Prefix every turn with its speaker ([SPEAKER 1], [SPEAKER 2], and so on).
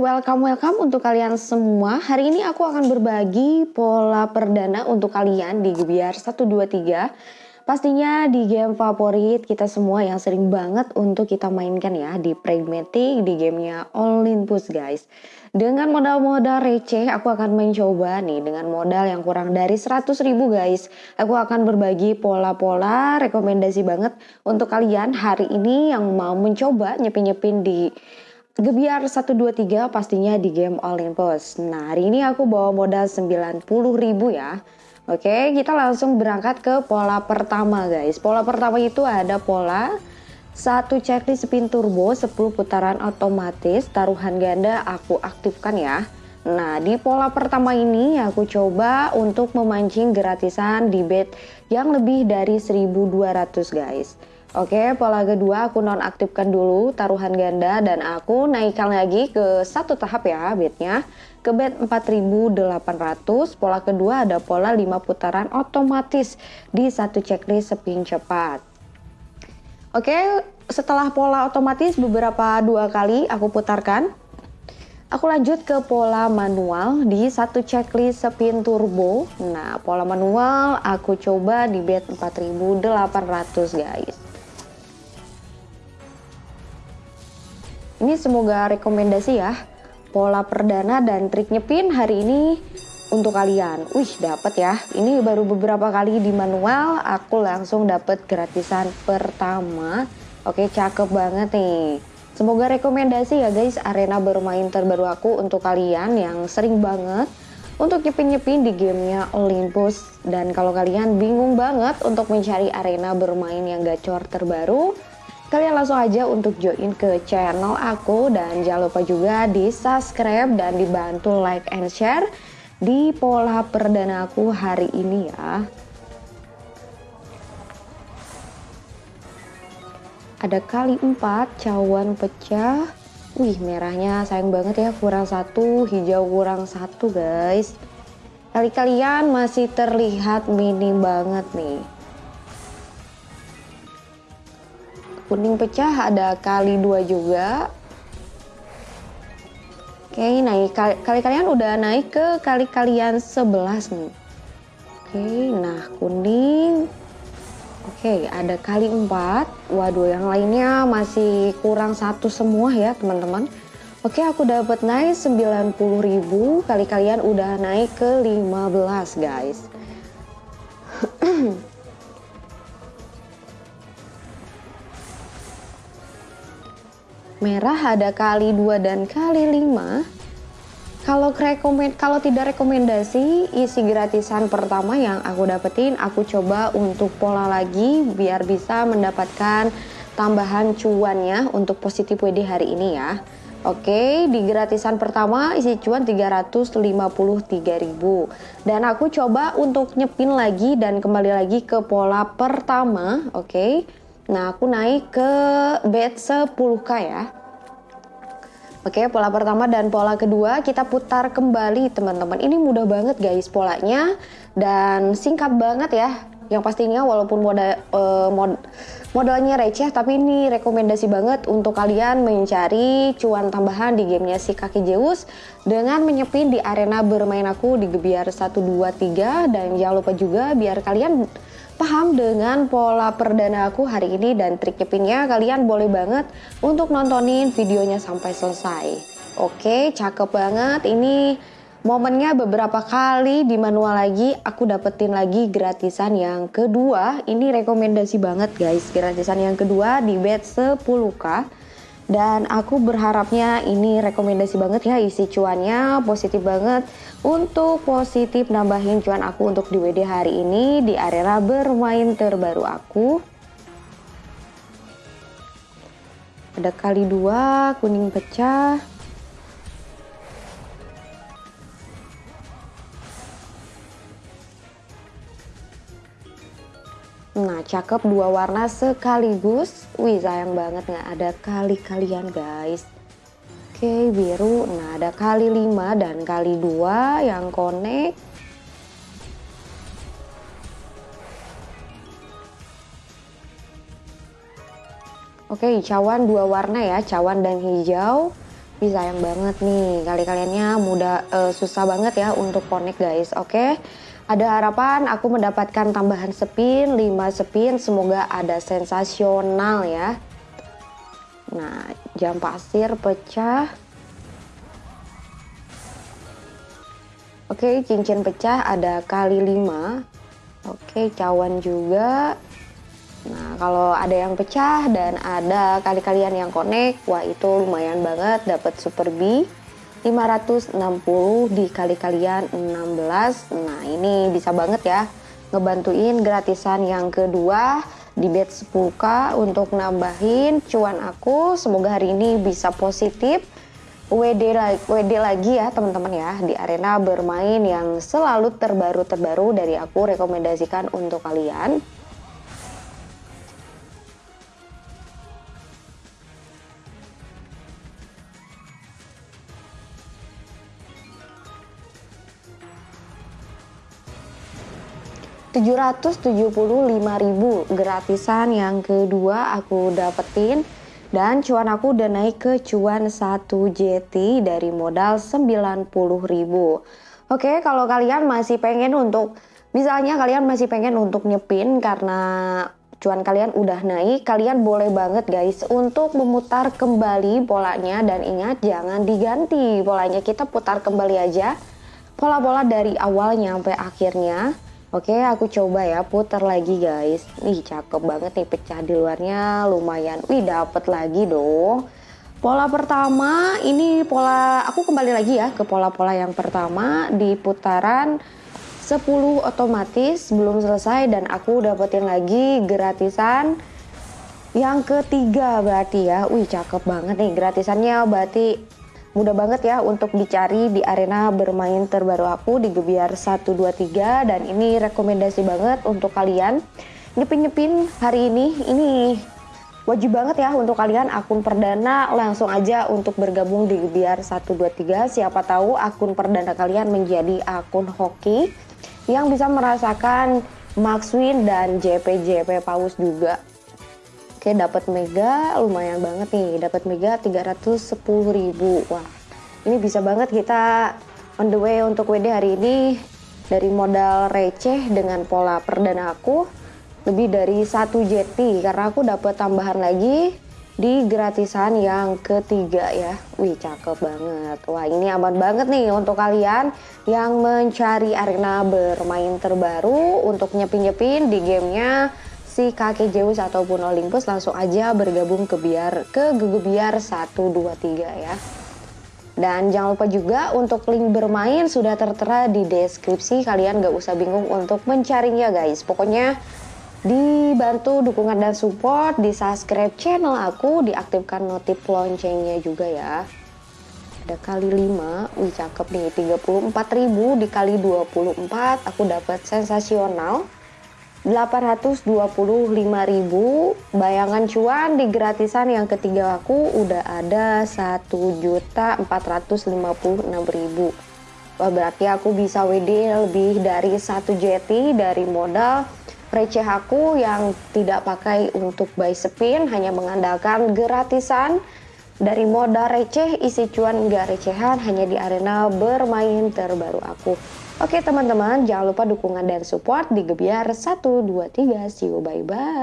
[SPEAKER 1] welcome welcome untuk kalian semua. Hari ini aku akan berbagi pola perdana untuk kalian di Gebiar 123. Pastinya di game favorit kita semua yang sering banget untuk kita mainkan ya di Pragmatic di gamenya Olympus guys. Dengan modal-modal receh aku akan mencoba nih dengan modal yang kurang dari 100 ribu guys. Aku akan berbagi pola-pola rekomendasi banget untuk kalian hari ini yang mau mencoba nyepin-nyepin di Gebiar 123 pastinya di game Olympus. Nah hari ini aku bawa modal 90 ribu ya. Oke kita langsung berangkat ke pola pertama guys. Pola pertama itu ada pola satu checklist spin turbo 10 putaran otomatis taruhan ganda aku aktifkan ya. Nah di pola pertama ini aku coba untuk memancing gratisan di bet yang lebih dari 1200 guys. Oke, pola kedua aku nonaktifkan dulu taruhan ganda dan aku naikkan lagi ke satu tahap ya bednya ke bed 4800. Pola kedua ada pola 5 putaran otomatis di satu checklist spin cepat. Oke, setelah pola otomatis beberapa dua kali aku putarkan. Aku lanjut ke pola manual di satu checklist spin turbo. Nah, pola manual aku coba di bed 4800 guys. Ini semoga rekomendasi ya. Pola perdana dan trik nyepin hari ini untuk kalian. Wih, dapat ya. Ini baru beberapa kali di manual, aku langsung dapat gratisan pertama. Oke, cakep banget nih. Semoga rekomendasi ya guys arena bermain terbaru aku untuk kalian yang sering banget untuk nyepin-nyepin di gamenya Olympus. Dan kalau kalian bingung banget untuk mencari arena bermain yang gacor terbaru, Kalian langsung aja untuk join ke channel aku dan jangan lupa juga di subscribe dan dibantu like and share di pola perdana aku hari ini ya. Ada kali 4 cawan pecah. Wih merahnya sayang banget ya kurang satu, hijau kurang satu guys. Kali kalian masih terlihat minim banget nih. Kuning pecah ada kali dua juga. Oke naik. Kali, kali kalian udah naik ke kali kalian 11 nih. Oke nah kuning. Oke ada kali 4 waduh yang lainnya masih kurang satu semua ya teman-teman. Oke aku dapat naik 90.000 kali kalian udah naik ke 15 guys merah ada kali 2 dan kali 5 kalau rekomend kalau tidak rekomendasi isi gratisan pertama yang aku dapetin aku coba untuk pola lagi biar bisa mendapatkan tambahan cuannya untuk positif WD hari ini ya. Oke, di gratisan pertama isi cuan 353.000 dan aku coba untuk nyepin lagi dan kembali lagi ke pola pertama, oke. Nah, aku naik ke bed 10k ya. Oke, pola pertama dan pola kedua kita putar kembali teman-teman. Ini mudah banget guys polanya dan singkat banget ya. Yang pastinya walaupun moda, uh, mod, modalnya receh tapi ini rekomendasi banget untuk kalian mencari cuan tambahan di gamenya si kaki Zeus dengan menyepin di arena bermain aku di Gebiar 1 2 3 dan jangan lupa juga biar kalian paham dengan pola perdana aku hari ini dan trik kepingnya kalian boleh banget untuk nontonin videonya sampai selesai. Oke, cakep banget. Ini momennya beberapa kali di manual lagi aku dapetin lagi gratisan yang kedua. Ini rekomendasi banget guys. Gratisan yang kedua di bet 10k dan aku berharapnya ini rekomendasi banget ya isi cuannya positif banget. Untuk positif nambahin cuan aku untuk di WD hari ini di area bermain terbaru aku. Ada kali dua kuning pecah Nah cakep dua warna sekaligus Wih sayang banget nggak ada kali-kalian guys Oke biru Nah ada kali 5 dan kali 2 yang connect Oke cawan dua warna ya cawan dan hijau Wih sayang banget nih, kali kaliannya mudah uh, susah banget ya untuk connect guys. Oke. Ada harapan aku mendapatkan tambahan spin, 5 spin, semoga ada sensasional ya. Nah, jam pasir pecah. Oke, cincin pecah ada kali 5. Oke, cawan juga. Nah, kalau ada yang pecah dan ada kali-kalian yang connect, wah itu lumayan banget dapat Super B. 560 dikali kalian 16. Nah, ini bisa banget ya ngebantuin gratisan yang kedua di bet 10k untuk nambahin cuan aku. Semoga hari ini bisa positif. WD WD lagi ya teman-teman ya di arena bermain yang selalu terbaru-terbaru dari aku rekomendasikan untuk kalian. 775.000 gratisan yang kedua aku dapetin. Dan cuan aku udah naik ke cuan 1 JT dari modal 90.000 Oke kalau kalian masih pengen untuk misalnya kalian masih pengen untuk nyepin karena cuan kalian udah naik kalian boleh banget guys untuk memutar kembali polanya. Dan ingat jangan diganti polanya. Kita putar kembali aja pola-pola dari awalnya sampai akhirnya Oke, aku coba ya putar lagi guys. Nih cakep banget nih pecah di luarnya lumayan. Wih, dapet lagi dong. Pola pertama ini pola aku kembali lagi ya ke pola-pola yang pertama di putaran 10 otomatis belum selesai dan aku dapetin lagi gratisan yang ketiga berarti ya. Wih, cakep banget nih gratisannya berarti Mudah banget ya untuk dicari di arena bermain terbaru aku di Gebiar 123 dan ini rekomendasi banget untuk kalian nyepin-nyepin hari ini. Ini wajib banget ya untuk kalian akun perdana langsung aja untuk bergabung di Gebiar 123. Siapa tahu akun perdana kalian menjadi akun hoki yang bisa merasakan Max Win dan JP-JP Paus juga. Oke dapat mega lumayan banget nih. Dapat mega 310.000 wah ini bisa banget kita on the way untuk WD hari ini. Dari modal receh dengan pola perdana aku lebih dari satu JT karena aku dapat tambahan lagi di gratisan yang ketiga ya. Wih cakep banget. Wah ini aman banget nih untuk kalian yang mencari arena bermain terbaru untuk nyepin-nyepin di gamenya si kakek Zeus ataupun Olympus langsung aja bergabung ke biar ke Gegebiar 1 2 3 ya. Dan jangan lupa juga untuk link bermain sudah tertera di deskripsi. Kalian gak usah bingung untuk mencarinya guys. Pokoknya dibantu dukungan dan support, di subscribe channel aku, diaktifkan notif loncengnya juga ya. Ada kali 5, wih cakep nih, 34.000 dikali 24, aku dapat sensasional. 825.000 bayangan cuan di gratisan yang ketiga aku udah ada 1.456.000 Wah berarti aku bisa WD lebih dari satu JT dari modal receh aku yang tidak pakai untuk buy spin hanya mengandalkan gratisan. Dari modal receh isi cuan enggak recehan hanya di arena bermain terbaru aku Oke teman-teman, jangan lupa dukungan dan support di Gebiar 1, 2, 3. See you, bye-bye.